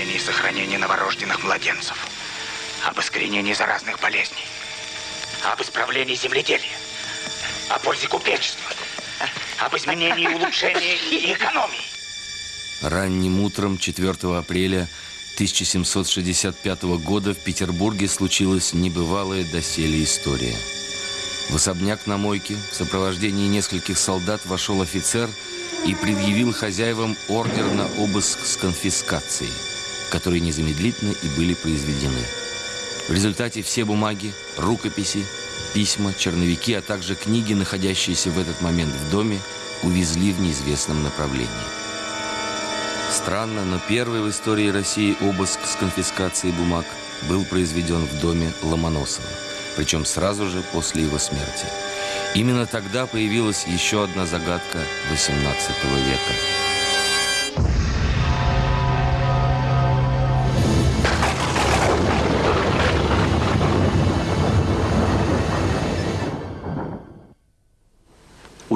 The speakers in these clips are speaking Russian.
о попечении и сохранении новорожденных младенцев, об искоренении заразных болезней, об исправлении земледелия, о пользе купечества, об изменении и улучшении экономии. Ранним утром 4 апреля 1765 года в Петербурге случилась небывалая доселе история. В особняк на мойке в сопровождении нескольких солдат вошел офицер и предъявил хозяевам ордер на обыск с конфискацией, которые незамедлительно и были произведены. В результате все бумаги, рукописи, письма, черновики, а также книги, находящиеся в этот момент в доме, увезли в неизвестном направлении. Странно, но первый в истории России обыск с конфискацией бумаг был произведен в доме Ломоносова, причем сразу же после его смерти. Именно тогда появилась еще одна загадка XVIII века –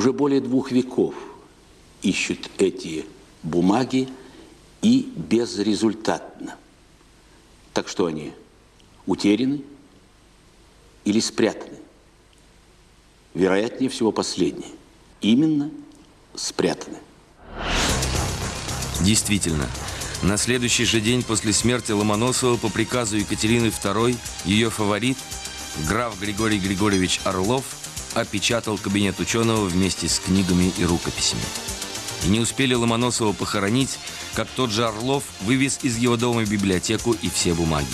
уже более двух веков ищут эти бумаги и безрезультатно. Так что они утеряны или спрятаны? Вероятнее всего последнее. Именно спрятаны. Действительно, на следующий же день после смерти Ломоносова по приказу Екатерины II ее фаворит, граф Григорий Григорьевич Орлов – опечатал кабинет ученого вместе с книгами и рукописями. И не успели Ломоносова похоронить, как тот же Орлов вывез из его дома библиотеку и все бумаги.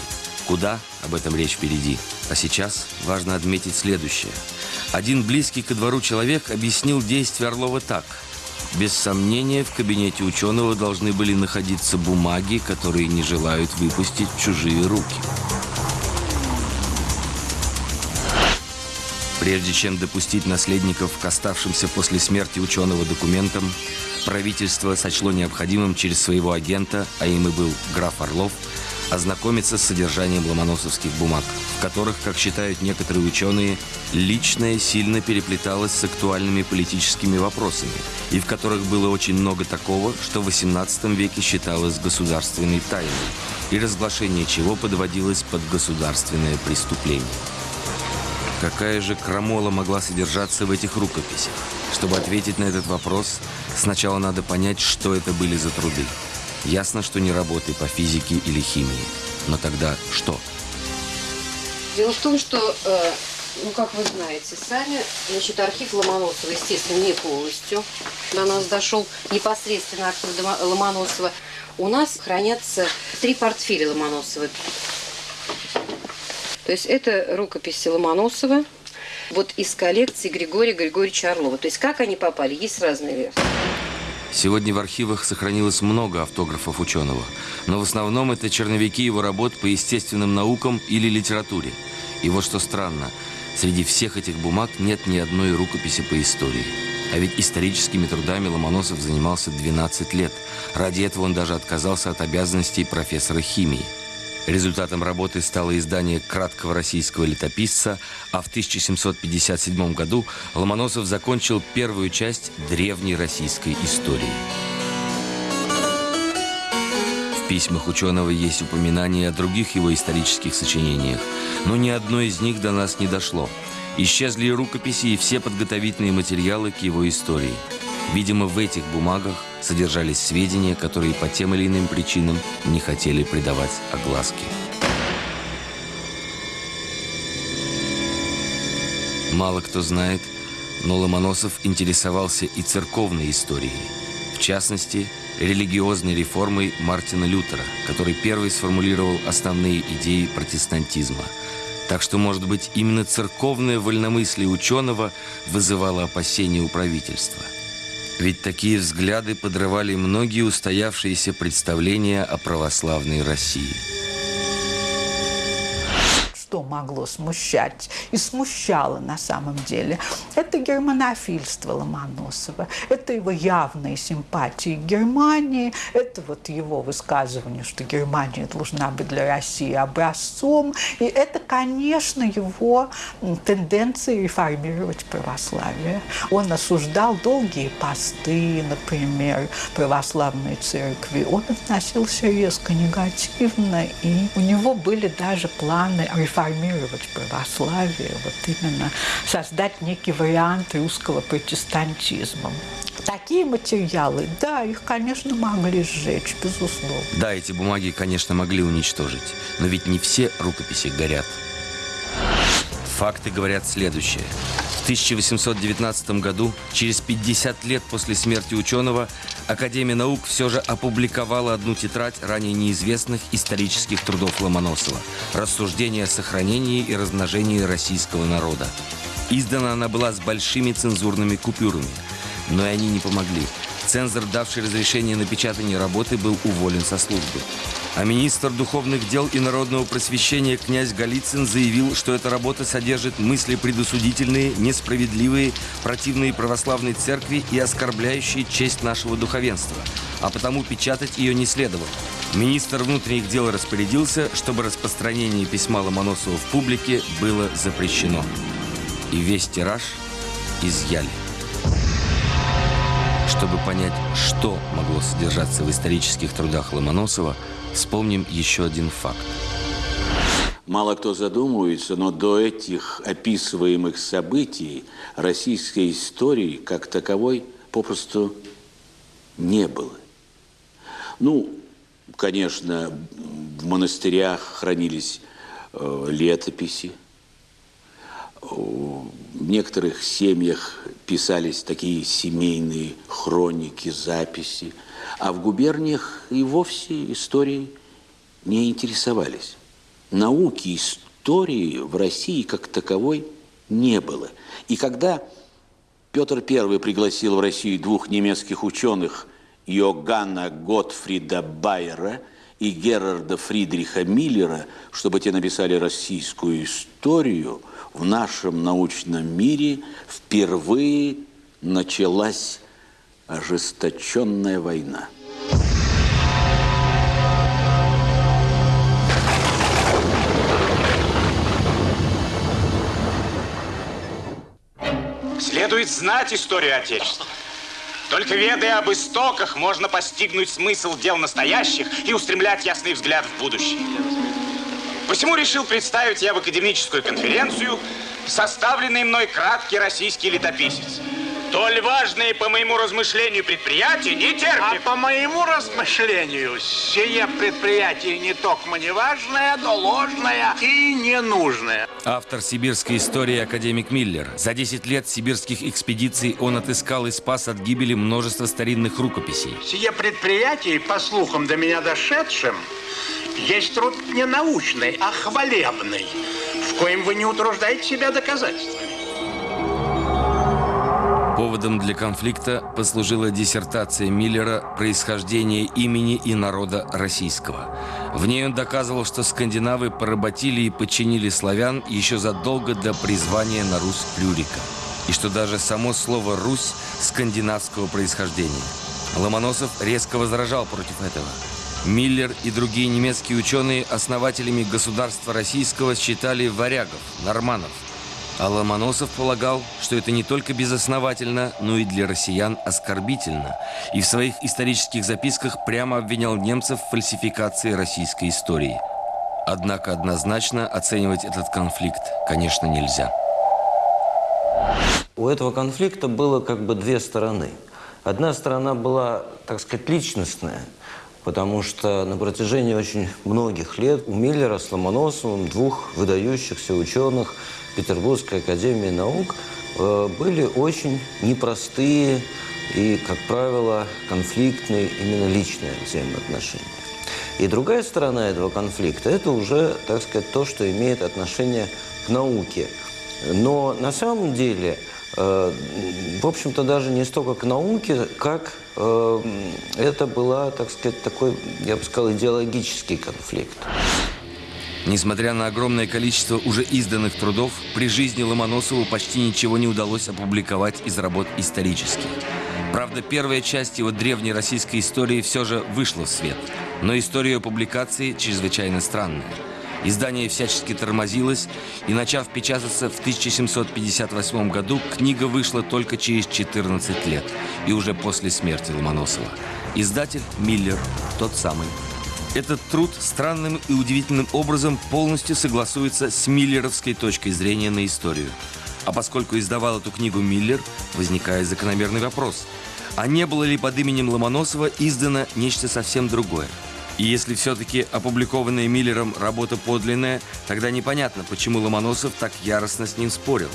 Куда? Об этом речь впереди. А сейчас важно отметить следующее. Один близкий ко двору человек объяснил действия Орлова так. Без сомнения, в кабинете ученого должны были находиться бумаги, которые не желают выпустить чужие руки. Прежде чем допустить наследников к оставшимся после смерти ученого документам, правительство сочло необходимым через своего агента, а им и был граф Орлов, ознакомиться с содержанием ломоносовских бумаг, в которых, как считают некоторые ученые, личное сильно переплеталось с актуальными политическими вопросами, и в которых было очень много такого, что в XVIII веке считалось государственной тайной, и разглашение чего подводилось под государственное преступление. Какая же крамола могла содержаться в этих рукописях? Чтобы ответить на этот вопрос, сначала надо понять, что это были за труды. Ясно, что не работы по физике или химии. Но тогда что? Дело в том, что, э, ну, как вы знаете сами, значит, архив Ломоносова, естественно, не полностью до нас дошел, непосредственно архив Ломоносова. У нас хранятся три портфеля Ломоносова. То есть это рукописи Ломоносова, вот из коллекции Григория Григорьевича Орлова. То есть как они попали, есть разные версии. Сегодня в архивах сохранилось много автографов ученого, но в основном это черновики его работ по естественным наукам или литературе. И вот что странно, среди всех этих бумаг нет ни одной рукописи по истории. А ведь историческими трудами Ломоносов занимался 12 лет. Ради этого он даже отказался от обязанностей профессора химии – Результатом работы стало издание краткого российского летописца, а в 1757 году Ломоносов закончил первую часть древней российской истории. В письмах ученого есть упоминания о других его исторических сочинениях, но ни одно из них до нас не дошло. Исчезли рукописи, и все подготовительные материалы к его истории – Видимо, в этих бумагах содержались сведения, которые по тем или иным причинам не хотели придавать огласке. Мало кто знает, но Ломоносов интересовался и церковной историей. В частности, религиозной реформой Мартина Лютера, который первый сформулировал основные идеи протестантизма. Так что, может быть, именно церковное вольномыслие ученого вызывало опасения у правительства – ведь такие взгляды подрывали многие устоявшиеся представления о православной России. Что могло смущать и смущало на самом деле. Это германофильство Ломоносова, это его явные симпатии к Германии, это вот его высказывание, что Германия должна быть для России образцом, и это, конечно, его тенденция реформировать православие. Он осуждал долгие посты, например, православной церкви. Он относился резко негативно, и у него были даже планы реформировать православие, вот именно создать некий вариант русского протестантизма. Такие материалы, да, их, конечно, могли сжечь, безусловно. Да, эти бумаги, конечно, могли уничтожить, но ведь не все рукописи горят. Факты говорят следующее. В 1819 году, через 50 лет после смерти ученого, Академия наук все же опубликовала одну тетрадь ранее неизвестных исторических трудов Ломоносова «Рассуждения о сохранении и размножении российского народа». Издана она была с большими цензурными купюрами, но и они не помогли. Цензор, давший разрешение на печатание работы, был уволен со службы. А министр духовных дел и народного просвещения князь Голицын заявил, что эта работа содержит мысли предусудительные, несправедливые, противные православной церкви и оскорбляющие честь нашего духовенства. А потому печатать ее не следовало. Министр внутренних дел распорядился, чтобы распространение письма Ломоносова в публике было запрещено. И весь тираж изъяли. Чтобы понять, что могло содержаться в исторических трудах Ломоносова, вспомним еще один факт. Мало кто задумывается, но до этих описываемых событий российской истории как таковой попросту не было. Ну, конечно, в монастырях хранились э, летописи, в некоторых семьях писались такие семейные хроники, записи, а в губерниях и вовсе историей не интересовались. Науки истории в России как таковой не было. И когда Петр I пригласил в Россию двух немецких ученых Йоганна Готфрида Байера и Герарда Фридриха Миллера, чтобы те написали российскую историю – в нашем научном мире впервые началась ожесточенная война. Следует знать историю Отечества. Только ведая об истоках, можно постигнуть смысл дел настоящих и устремлять ясный взгляд в будущее. Посему решил представить я в академическую конференцию составленный мной краткий российский летописец. Толь важные, по моему размышлению, предприятия не терпят. А по моему размышлению, сие предприятие не только не важное, но ложное и ненужное. Автор сибирской истории академик Миллер. За 10 лет сибирских экспедиций он отыскал и спас от гибели множество старинных рукописей. Сие предприятие, по слухам до меня дошедшим, есть труд не научный, а хвалебный, в коем вы не утруждаете себя доказательствами. Поводом для конфликта послужила диссертация Миллера «Происхождение имени и народа российского». В ней он доказывал, что скандинавы поработили и подчинили славян еще задолго до призвания на Русь Плюрика, и что даже само слово «Русь» скандинавского происхождения. Ломоносов резко возражал против этого – Миллер и другие немецкие ученые основателями государства российского считали варягов, норманов. А Ломоносов полагал, что это не только безосновательно, но и для россиян оскорбительно. И в своих исторических записках прямо обвинял немцев в фальсификации российской истории. Однако однозначно оценивать этот конфликт, конечно, нельзя. У этого конфликта было как бы две стороны. Одна сторона была, так сказать, личностная – потому что на протяжении очень многих лет у Миллера с Ломоносовым, двух выдающихся ученых Петербургской академии наук, э, были очень непростые и, как правило, конфликтные именно личные взаимоотношения. И другая сторона этого конфликта – это уже, так сказать, то, что имеет отношение к науке. Но на самом деле – Э, в общем-то, даже не столько к науке, как э, это была, так сказать, такой, я бы сказал, идеологический конфликт. Несмотря на огромное количество уже изданных трудов, при жизни Ломоносову почти ничего не удалось опубликовать из работ исторических. Правда, первая часть его древней российской истории все же вышла в свет. Но история публикации чрезвычайно странная. Издание всячески тормозилось, и, начав печататься в 1758 году, книга вышла только через 14 лет, и уже после смерти Ломоносова. Издатель Миллер, тот самый. Этот труд странным и удивительным образом полностью согласуется с миллеровской точкой зрения на историю. А поскольку издавал эту книгу Миллер, возникает закономерный вопрос. А не было ли под именем Ломоносова издано нечто совсем другое? И если все-таки опубликованная Миллером работа подлинная, тогда непонятно, почему Ломоносов так яростно с ним спорил.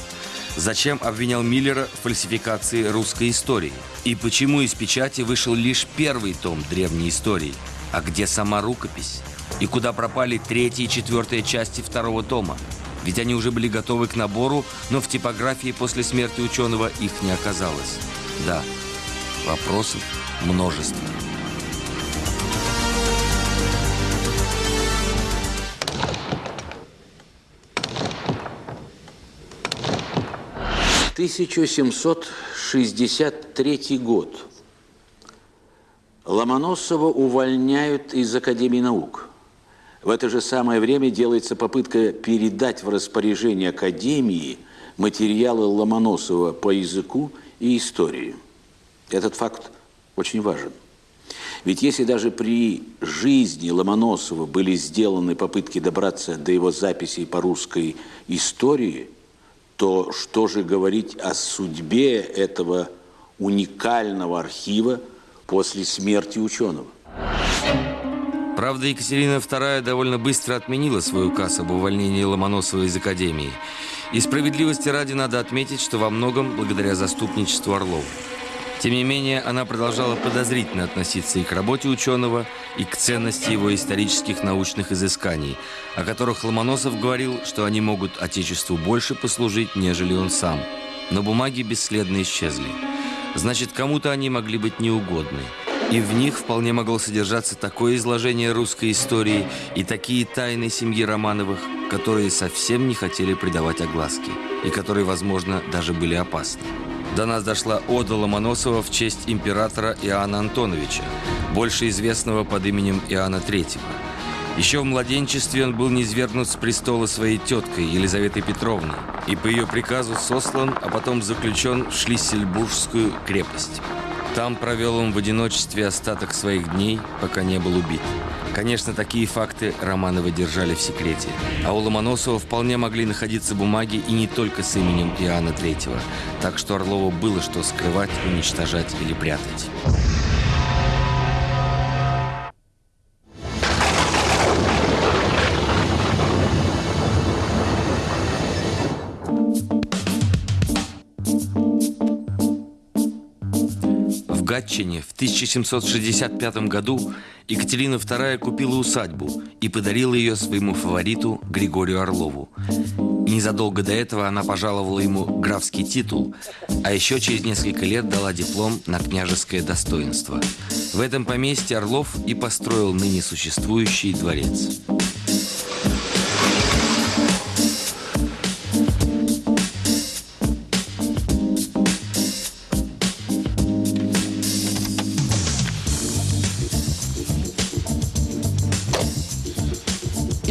Зачем обвинял Миллера в фальсификации русской истории? И почему из печати вышел лишь первый том древней истории – а где сама рукопись? И куда пропали третья и четвертая части второго тома? Ведь они уже были готовы к набору, но в типографии после смерти ученого их не оказалось. Да, вопросов множество. Тысяча семьсот шестьдесят третий год. Ломоносова увольняют из Академии наук. В это же самое время делается попытка передать в распоряжение Академии материалы Ломоносова по языку и истории. Этот факт очень важен. Ведь если даже при жизни Ломоносова были сделаны попытки добраться до его записей по русской истории, то что же говорить о судьбе этого уникального архива – после смерти ученого. Правда, Екатерина II довольно быстро отменила свой указ об увольнении Ломоносова из Академии. И справедливости ради надо отметить, что во многом благодаря заступничеству Орлова. Тем не менее, она продолжала подозрительно относиться и к работе ученого, и к ценности его исторических научных изысканий, о которых Ломоносов говорил, что они могут Отечеству больше послужить, нежели он сам. Но бумаги бесследно исчезли. Значит, кому-то они могли быть неугодны. И в них вполне могло содержаться такое изложение русской истории и такие тайны семьи Романовых, которые совсем не хотели придавать огласки, и которые, возможно, даже были опасны. До нас дошла ода Ломоносова в честь императора Иоанна Антоновича, больше известного под именем Иоанна Третьего. Еще в младенчестве он был низвергнут с престола своей теткой Елизаветой Петровной и по ее приказу сослан, а потом заключен в Шлиссельбургскую крепость. Там провел он в одиночестве остаток своих дней, пока не был убит. Конечно, такие факты Романовы держали в секрете. А у Ломоносова вполне могли находиться бумаги и не только с именем Иоанна Третьего. Так что Орлову было что скрывать, уничтожать или прятать. Гатчине в 1765 году Екатерина II купила усадьбу и подарила ее своему фавориту Григорию Орлову. Незадолго до этого она пожаловала ему графский титул, а еще через несколько лет дала диплом на княжеское достоинство. В этом поместье Орлов и построил ныне существующий дворец.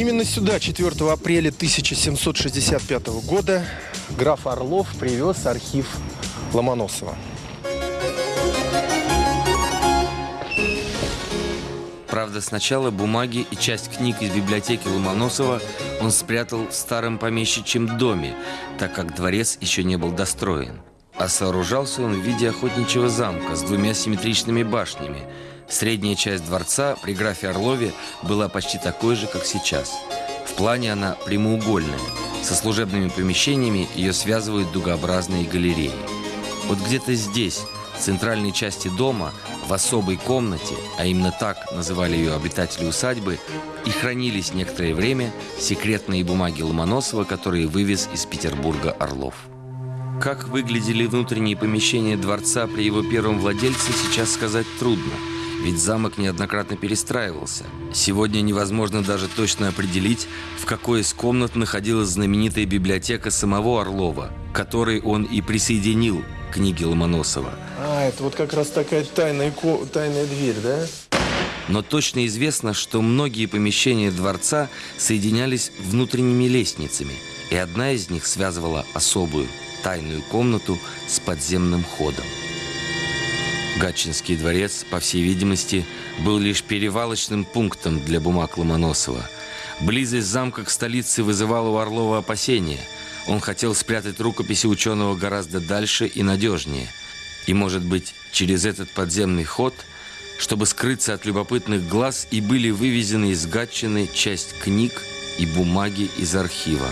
Именно сюда 4 апреля 1765 года граф Орлов привез архив Ломоносова. Правда, сначала бумаги и часть книг из библиотеки Ломоносова он спрятал в старом помещичьем доме, так как дворец еще не был достроен. А сооружался он в виде охотничьего замка с двумя симметричными башнями – Средняя часть дворца при графе Орлове была почти такой же, как сейчас. В плане она прямоугольная. Со служебными помещениями ее связывают дугообразные галереи. Вот где-то здесь, в центральной части дома, в особой комнате, а именно так называли ее обитатели усадьбы, и хранились некоторое время секретные бумаги Ломоносова, которые вывез из Петербурга Орлов. Как выглядели внутренние помещения дворца при его первом владельце, сейчас сказать трудно – ведь замок неоднократно перестраивался. Сегодня невозможно даже точно определить, в какой из комнат находилась знаменитая библиотека самого Орлова, которой он и присоединил книги Ломоносова. А, это вот как раз такая тайная, тайная дверь, да? Но точно известно, что многие помещения дворца соединялись внутренними лестницами, и одна из них связывала особую тайную комнату с подземным ходом. Гатчинский дворец, по всей видимости, был лишь перевалочным пунктом для бумаг Ломоносова. Близость замка к столице вызывала у Орлова опасения. Он хотел спрятать рукописи ученого гораздо дальше и надежнее. И, может быть, через этот подземный ход, чтобы скрыться от любопытных глаз, и были вывезены из Гатчины часть книг и бумаги из архива.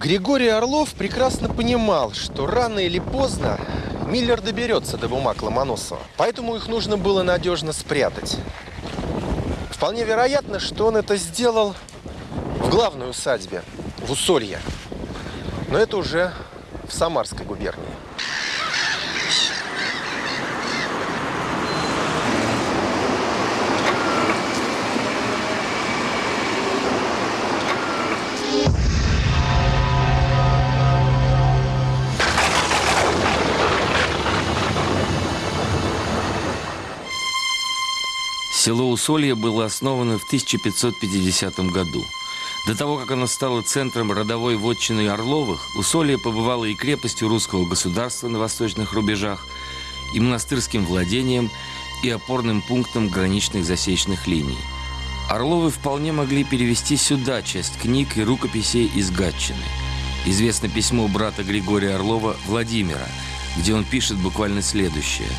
Григорий Орлов прекрасно понимал, что рано или поздно Миллер доберется до бумаг Ломоносова. Поэтому их нужно было надежно спрятать. Вполне вероятно, что он это сделал в главной усадьбе, в Усолье. Но это уже в Самарской губернии. Село Усолье было основано в 1550 году. До того, как оно стало центром родовой вотчины Орловых, Усолье побывало и крепостью русского государства на восточных рубежах, и монастырским владением, и опорным пунктом граничных засечных линий. Орловы вполне могли перевести сюда часть книг и рукописей из Гатчины. Известно письмо брата Григория Орлова Владимира, где он пишет буквально следующее –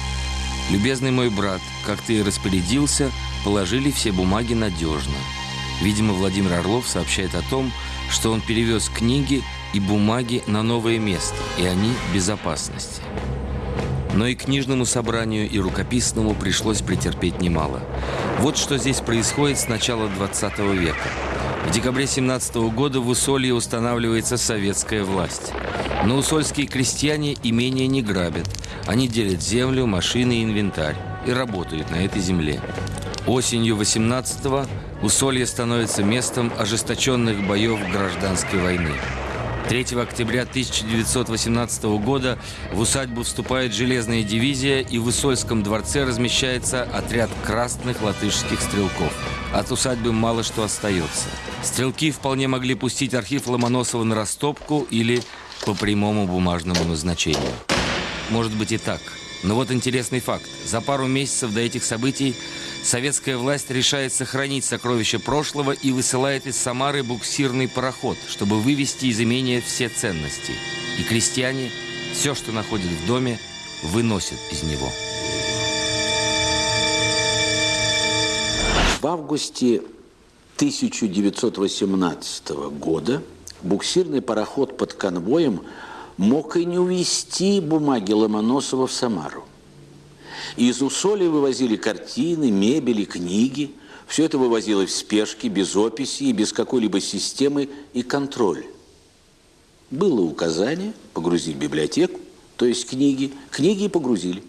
«Любезный мой брат, как ты и распорядился, положили все бумаги надежно». Видимо, Владимир Орлов сообщает о том, что он перевез книги и бумаги на новое место, и они в безопасности. Но и книжному собранию, и рукописному пришлось претерпеть немало. Вот что здесь происходит с начала 20 века. В декабре 17 года в Усолье устанавливается советская власть. Но усольские крестьяне имения не грабят. Они делят землю, машины и инвентарь и работают на этой земле. Осенью 18-го Усолье становится местом ожесточенных боев гражданской войны. 3 октября 1918 года в усадьбу вступает железная дивизия, и в Усольском дворце размещается отряд красных латышских стрелков. От усадьбы мало что остается. Стрелки вполне могли пустить архив Ломоносова на растопку или по прямому бумажному назначению. Может быть и так. Но вот интересный факт. За пару месяцев до этих событий советская власть решает сохранить сокровища прошлого и высылает из Самары буксирный пароход, чтобы вывести из имения все ценности. И крестьяне все, что находят в доме, выносят из него. В августе 1918 года буксирный пароход под конвоем мог и не увезти бумаги Ломоносова в Самару. Из Усоли вывозили картины, мебель и книги. Все это вывозилось в спешке, без описи и без какой-либо системы и контроля. Было указание погрузить библиотеку, то есть книги. Книги и погрузили.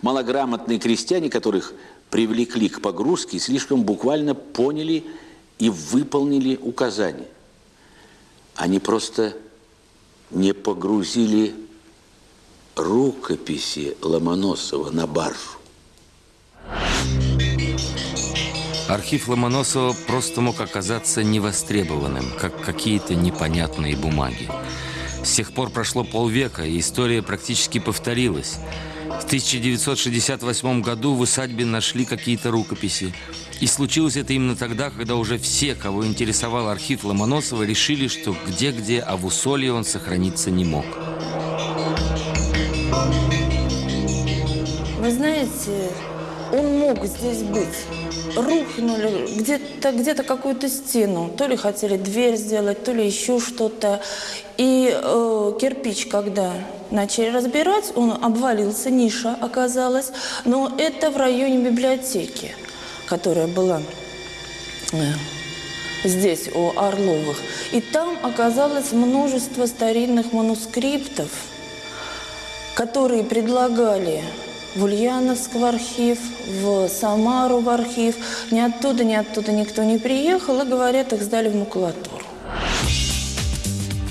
Малограмотные крестьяне, которых привлекли к погрузке, слишком буквально поняли и выполнили указание. Они просто не погрузили рукописи Ломоносова на баржу. Архив Ломоносова просто мог оказаться невостребованным, как какие-то непонятные бумаги. С тех пор прошло полвека, и история практически повторилась. В 1968 году в усадьбе нашли какие-то рукописи. И случилось это именно тогда, когда уже все, кого интересовал архив Ломоносова, решили, что где-где, а в Усолье он сохраниться не мог. Вы знаете, он мог здесь быть. Рухнули где-то где какую-то стену. То ли хотели дверь сделать, то ли еще что-то. И э, кирпич, когда начали разбирать, он обвалился, ниша оказалась. Но это в районе библиотеки, которая была э, здесь, у Орловых. И там оказалось множество старинных манускриптов, которые предлагали в Ульяновск в архив, в Самару в архив. Ни оттуда, ни оттуда никто не приехал, и, говорят, их сдали в макулатуру.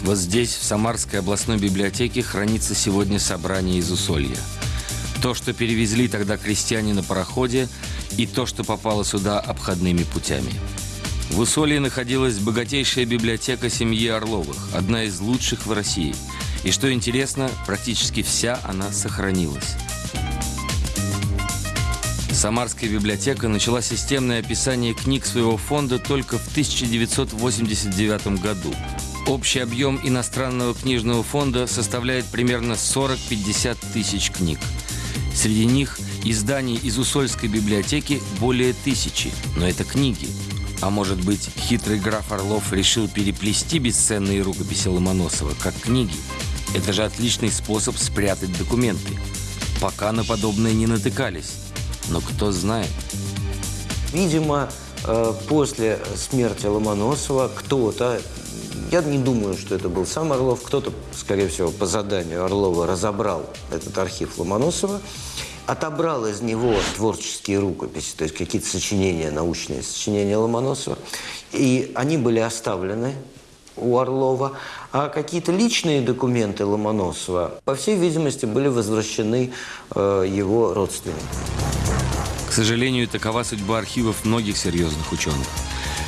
Вот здесь, в Самарской областной библиотеке, хранится сегодня собрание из Усолья. То, что перевезли тогда крестьяне на пароходе, и то, что попало сюда обходными путями. В Усолье находилась богатейшая библиотека семьи Орловых, одна из лучших в России. И что интересно, практически вся она сохранилась. Самарская библиотека начала системное описание книг своего фонда только в 1989 году. Общий объем иностранного книжного фонда составляет примерно 40-50 тысяч книг. Среди них изданий из Усольской библиотеки более тысячи, но это книги. А может быть, хитрый граф Орлов решил переплести бесценные рукописи Ломоносова как книги? Это же отличный способ спрятать документы. Пока на подобное не натыкались. Но кто знает. Видимо, э, после смерти Ломоносова кто-то, я не думаю, что это был сам Орлов, кто-то, скорее всего, по заданию Орлова разобрал этот архив Ломоносова, отобрал из него творческие рукописи, то есть какие-то сочинения, научные сочинения Ломоносова, и они были оставлены у Орлова, а какие-то личные документы Ломоносова, по всей видимости, были возвращены э, его родственникам. К сожалению, такова судьба архивов многих серьезных ученых.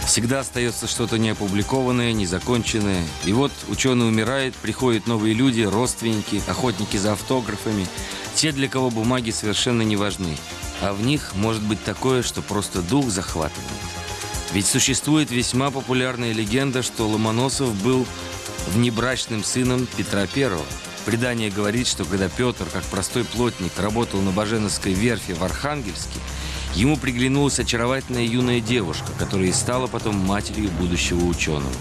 Всегда остается что-то неопубликованное, незаконченное. И вот ученый умирает, приходят новые люди, родственники, охотники за автографами. Те, для кого бумаги совершенно не важны. А в них может быть такое, что просто дух захватывает. Ведь существует весьма популярная легенда, что Ломоносов был внебрачным сыном Петра Первого. Предание говорит, что когда Петр, как простой плотник, работал на Баженовской верфи в Архангельске, ему приглянулась очаровательная юная девушка, которая и стала потом матерью будущего ученого.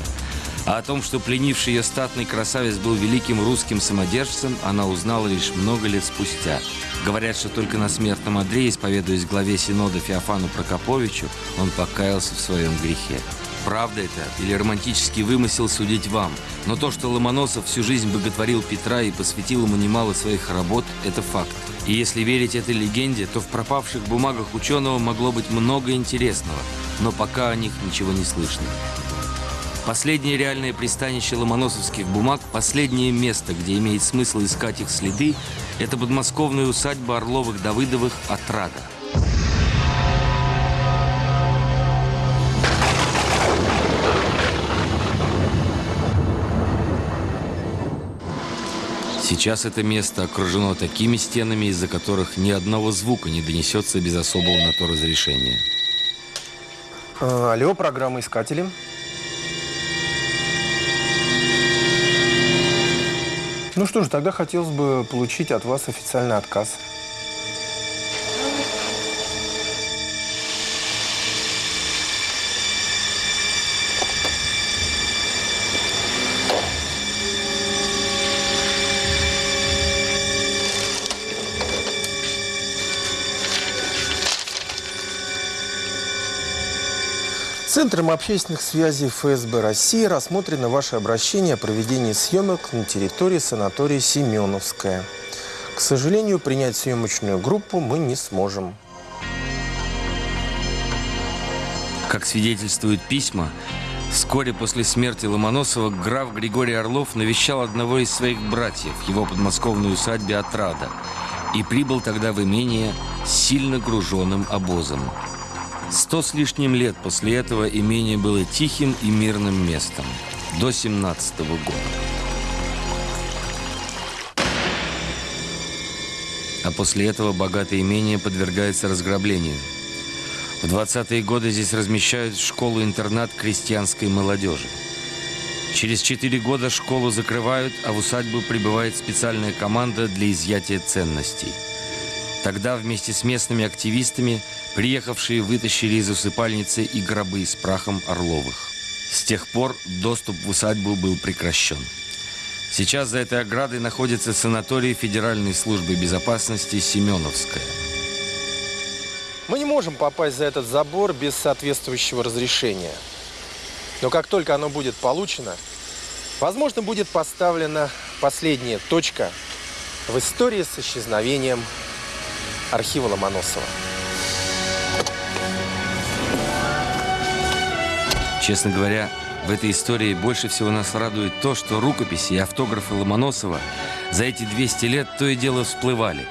А о том, что пленивший ее статный красавец был великим русским самодержцем, она узнала лишь много лет спустя. Говорят, что только на смертном одре, исповедуясь главе Синода Феофану Прокоповичу, он покаялся в своем грехе. Правда это или романтический вымысел судить вам, но то, что Ломоносов всю жизнь боготворил Петра и посвятил ему немало своих работ, это факт. И если верить этой легенде, то в пропавших бумагах ученого могло быть много интересного, но пока о них ничего не слышно. Последнее реальное пристанище ломоносовских бумаг, последнее место, где имеет смысл искать их следы, это подмосковная усадьба Орловых-Давыдовых «Отрада». Сейчас это место окружено такими стенами, из-за которых ни одного звука не донесется без особого на то разрешения. А, алло, программа «Искатели». Ну что ж, тогда хотелось бы получить от вас официальный отказ. Центром общественных связей ФСБ России рассмотрено ваше обращение о проведении съемок на территории санатория Семеновская. К сожалению, принять съемочную группу мы не сможем. Как свидетельствуют письма, вскоре после смерти Ломоносова граф Григорий Орлов навещал одного из своих братьев в его подмосковной усадьбе Отрада и прибыл тогда в имение сильно груженным обозом. Сто с лишним лет после этого имение было тихим и мирным местом. До 17 -го года. А после этого богатое имение подвергается разграблению. В 20-е годы здесь размещают школу-интернат крестьянской молодежи. Через 4 года школу закрывают, а в усадьбу прибывает специальная команда для изъятия ценностей. Тогда вместе с местными активистами Приехавшие вытащили из усыпальницы и гробы с прахом Орловых. С тех пор доступ в усадьбу был прекращен. Сейчас за этой оградой находится санаторий Федеральной службы безопасности Семеновская. Мы не можем попасть за этот забор без соответствующего разрешения. Но как только оно будет получено, возможно, будет поставлена последняя точка в истории с исчезновением архива Ломоносова. Честно говоря, в этой истории больше всего нас радует то, что рукописи и автографы Ломоносова за эти 200 лет то и дело всплывали.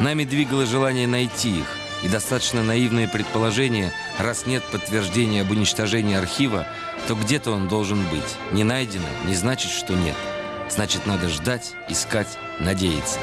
Нами двигало желание найти их, и достаточно наивное предположение, раз нет подтверждения об уничтожении архива, то где-то он должен быть. Не найдено не значит, что нет. Значит, надо ждать, искать, надеяться.